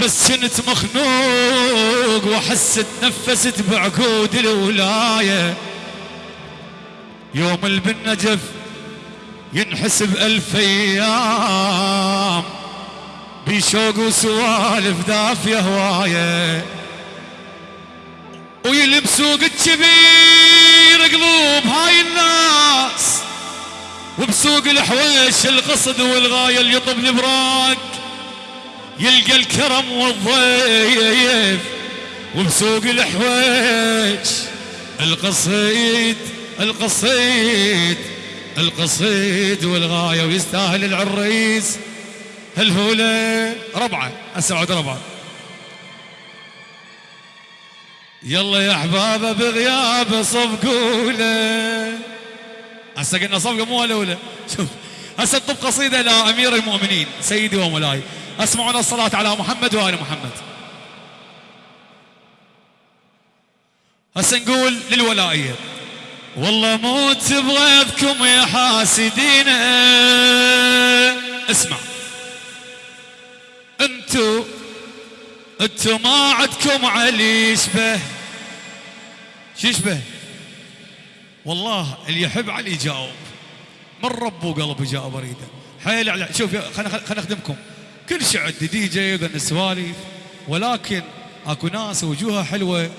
بس كنت مخنوق واحس تنفست بعقود الولاية. يوم البنجف ينحسب ألف أيام بشوق وسوالف دافية هواية. ويلبسوق الكبير قلوب هاي الناس وبسوق الحويش القصد والغاية اللي يطب البراق يلقى الكرم والضيف وبسوق الحويش القصيد القصيد القصيد والغاية ويستاهل العريس. هالهولة ربعة أسعد ربعة. يلا يا احبابه بغيابه صفقوا له هسه قلنا صفقة مو الأولى. شوف هسه طب قصيدة لأمير المؤمنين سيدي ومولاي. اسمعنا الصلاة على محمد وآل محمد. هسه نقول للولائيه والله موت بغيظكم يا حاسدين. اسمع. انتو انتو ما عدكم علي يشبه. شو يشبه؟ والله اللي يحب علي يجاوب. من ربه قلبه جاء بريده حيل على شوف خلينا خلينا نخدمكم. كل شيء عندي دي جي وغني سواليف ولكن اكو ناس وجوهها حلوة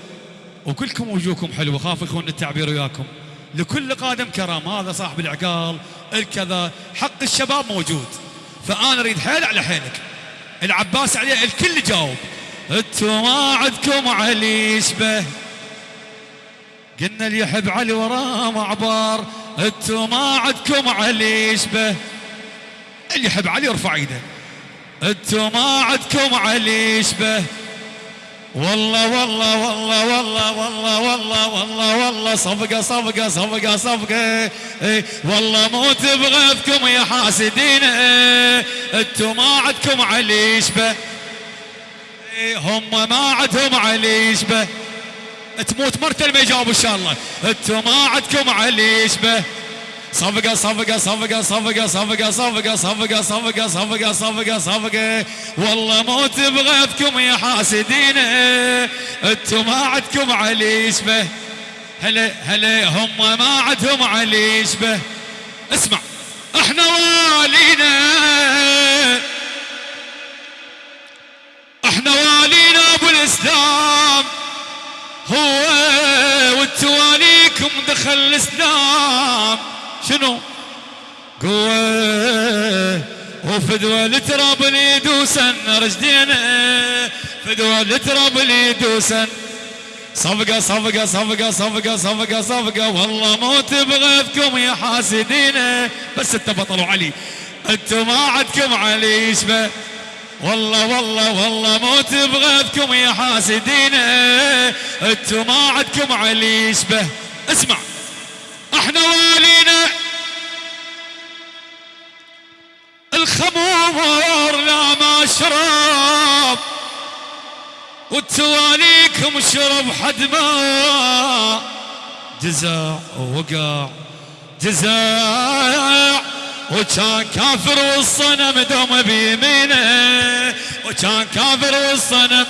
وكلكم وجوهكم حلوة. خاف يكون التعبير وياكم. لكل قادم كرم هذا صاحب العقال الكذا حق الشباب موجود. فأنا أريد حيل على حيلك. العباس عليه الكل جاوب انتو ما عندكم علي يشبه. قلنا اللي يحب علي وراه معبر انتو ما عندكم علي يشبه. اللي يحب علي يرفع ايده. انتو ما عندكم علي يشبه. والله والله والله والله والله والله والله والله صفقة صفقة صفقة صفقة. إيه والله موت بغيظكم يا حاسدين. إيه انتو ما عندكم علي يشبه. إيه هم ما عندهم علي يشبه. تموت مرتل ما يجاوب إن شاء الله. انتو ما عندكم علي يشبه. صفقة صفقة صفقة صفقة صفقة صفقة صفقة صفقة صفقة صفقة صفقة والله موت بغيظكم يا حاسدين أنتم ما عندكم علي يشبه هلا هلا هم ما عندهم علي يشبه اسمع إحنا والينا إحنا والينا ابو الاسلام هو والتواليكم دخل الاسلام شنو؟ قوة. وفدوى التراب اللي يدوسن رجدينا فدوى التراب اللي يدوسن صفقة صفقة صفقة صفقة صفقة صفقة. والله موت بغيظكم يا حاسدين. بس انت بطلوا علي. أنتم ما عدكم علي يشبه والله والله والله موت بغيظكم يا حاسدين. أنتم ما عدكم علي يشبه اسمع. إحنا والينا الخمور لا ما شرب وتواليكم شرب حد ما جزع ووقع جزع وكان كافر والصنم دوم بيمينه وكان كافر والصنم.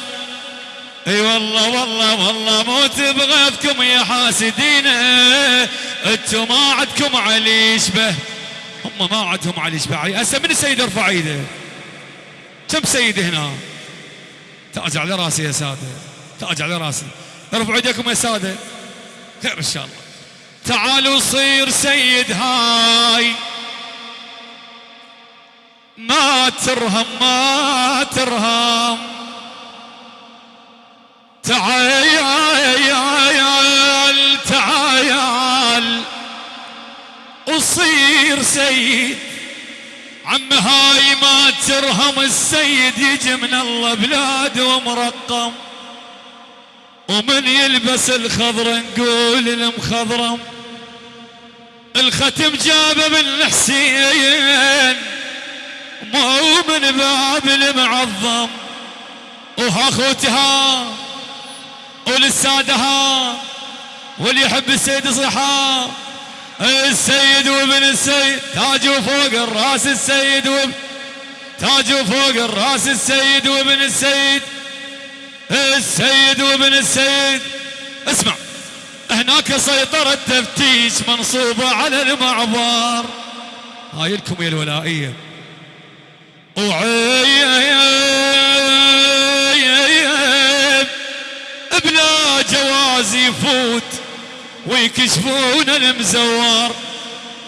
اي والله والله والله موت بغيظكم يا حاسدين أنتم ما عندكم علي يشبه هم ما عندهم علي علي هسه من السيد ارفع إيده؟ كم سيد هنا؟ تاج على رأسي يا سادة. تاج على رأسي. ارفعوا إيديكم يا سادة. خير إن شاء الله. تعالوا صير سيد هاي. ما ترهم ما ترهم. تعال وصير سيد. عم هاي ما ترهم السيد يجي من الله بلاد ومرقم. ومن يلبس الخضر نقول المخضرم. الختم جابه من الحسين. مو من باب المعظم. وها خوتها ولسادها. واللي يحب السيد صحا السيد وابن السيد تاج فوق الراس السيد وابن تاج فوق الراس السيد وابن السيد. السيد وابن السيد. اسمع هناك سيطرة تفتيش منصوبة على المعبر. هاي لكم يا الولائية. وعيب بلا جواز يفوت. ويكشفون المزور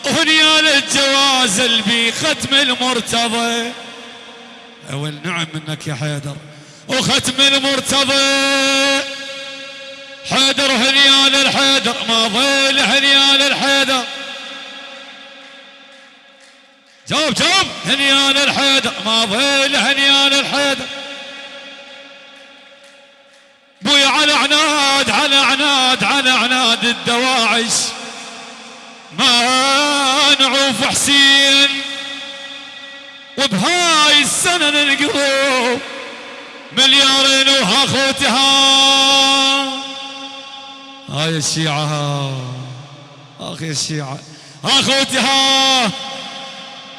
ونيال الجواز البي ختم المرتضى. اول نعم منك يا حيدر. وختم المرتضى. حيدر هنيال الحيدر. ما ظل هنيال الحيدر. جاوب جاوب. هنيال الحيدر. ما ظل هنيال الحيدر. بوي على عناد على عناد على عناد. الدواعش. ما نعوف حسين. وبهاي السنة نلقوه مليارين وها خوتها هاي الشيعة أخي الشيعة اخوتها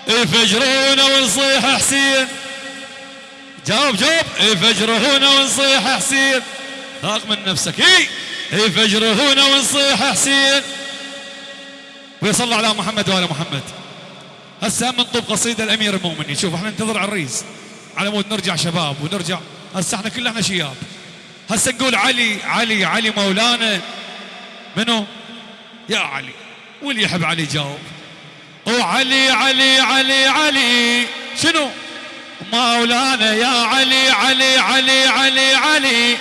يفجرونا ونصيح حسين. جاوب جاوب. يفجرونا ونصيح حسين. ثاق من نفسك. اي يفجرونا ونصيح حسين. ويصلى على محمد وعلى محمد. هسه من طب قصيدة الأمير المؤمنين. شوف إحنا ننتظر عريس على مود نرجع شباب ونرجع. هسه إحنا كلنا شياب. هسه نقول علي علي علي مولانا. منو؟ يا علي. واللي يحب علي جاوب؟ وعلي علي علي علي. شنو؟ مولانا يا علي علي علي علي علي.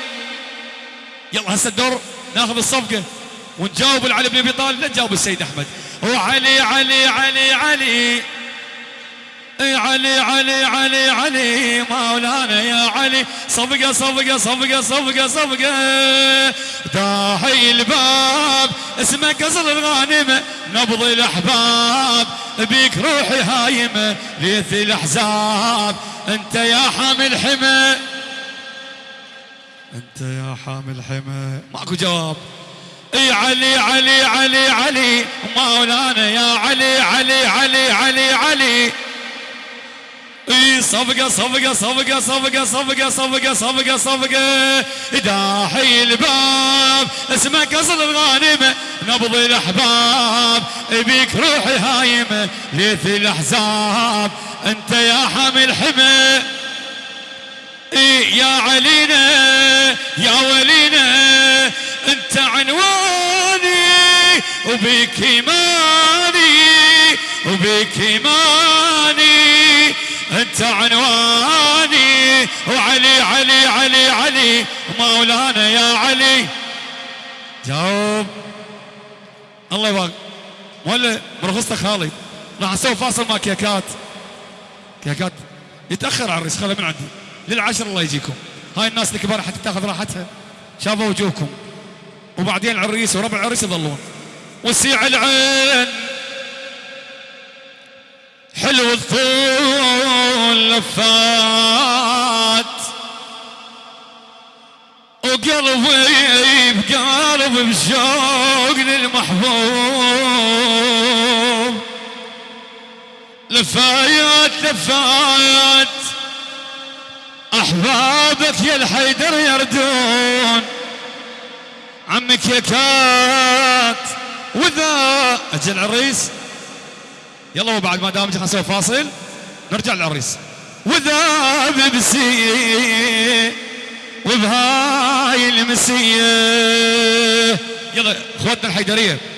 يلا هسه الدور. ناخذ الصفقة ونجاوب علي بن أبي طالب لا نجاوب السيد أحمد. وعلي علي علي علي إي علي علي علي علي. مولانا يا علي. صفقة صفقة صفقة صفقة صفقة. داحي الباب اسمه قصر الغانمة. نبض الأحباب بيك روحي هايمة. ليث الأحزاب أنت يا حامل حمى. أنت يا حامل حمى ماكو جواب. إي علي علي علي علي. مولانا يا علي علي علي علي علي. إي صفقة صفقة صفقة صفقة صفقة صفقة صفقة صفقة. داحي الباب اسمه قصر الغانمة نبض الأحباب بيك روحي هايمة ليث الأحزاب. أنت يا حامل حمى إيه يا علينا. يا ولينا أنت عنواني وبيك إيماني وبيك إيماني. أنت عنواني وعلي علي علي علي مولانا يا علي. جاوب. الله يبارك. ولا برخصتك خالد. راح أسوي فاصل مع كيكات كيكات يتأخر عريس خله من عندي. للعشر الله يجيكم. هاي الناس الكبار حتى تاخذ راحتها. شافوا وجوهكم. وبعدين العريس وربع العريس يظلون. وسيع العين. حلو الطول لفات. وقلبي بقلب بشوق للمحبوب لفايات لفايات أحبابك يا الحيدر يردون. عمك يا كات وذا. أجل العريس. يلا وبعد ما دام نسوي فاصل نرجع للعريس. وذا ببسيه وبهاي المسيه يلا اخوتنا الحيدرية.